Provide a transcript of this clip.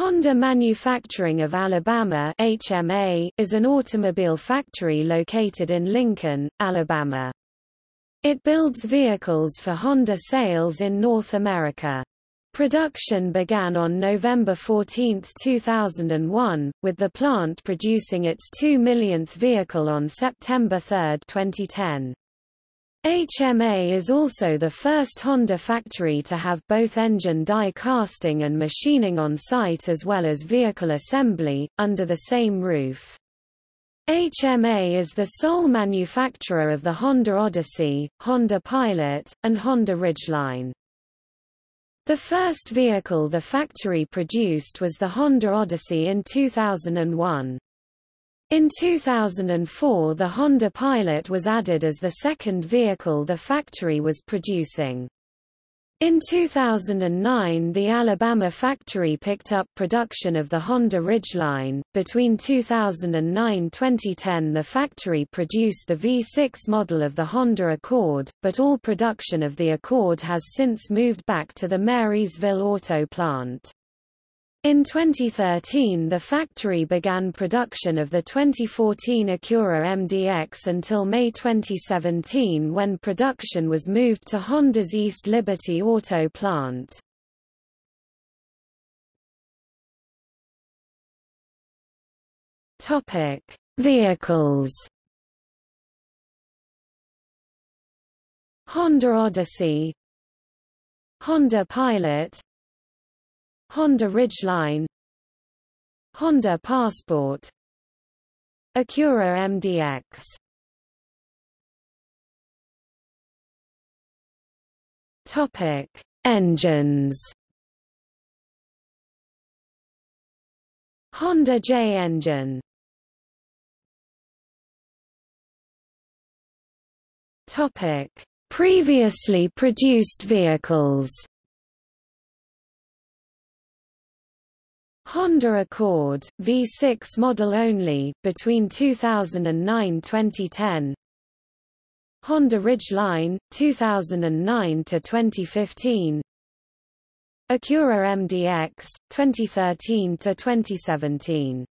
Honda Manufacturing of Alabama HMA, is an automobile factory located in Lincoln, Alabama. It builds vehicles for Honda sales in North America. Production began on November 14, 2001, with the plant producing its 2 millionth vehicle on September 3, 2010. HMA is also the first Honda factory to have both engine die casting and machining on site as well as vehicle assembly, under the same roof. HMA is the sole manufacturer of the Honda Odyssey, Honda Pilot, and Honda Ridgeline. The first vehicle the factory produced was the Honda Odyssey in 2001. In 2004 the Honda Pilot was added as the second vehicle the factory was producing. In 2009 the Alabama factory picked up production of the Honda Ridgeline. Between 2009-2010 the factory produced the V6 model of the Honda Accord, but all production of the Accord has since moved back to the Marysville auto plant. In 2013 the factory began production of the 2014 Acura MDX until May 2017 when production was moved to Honda's East Liberty Auto plant. Topic: Vehicles. Honda Odyssey Honda Pilot Honda Ridgeline Honda Passport Acura MDX Topic: Engines. Honda J engine. Topic: Previously produced vehicles. Honda Accord, V6 model only, between 2009-2010 Honda Ridgeline, 2009-2015 Acura MDX, 2013-2017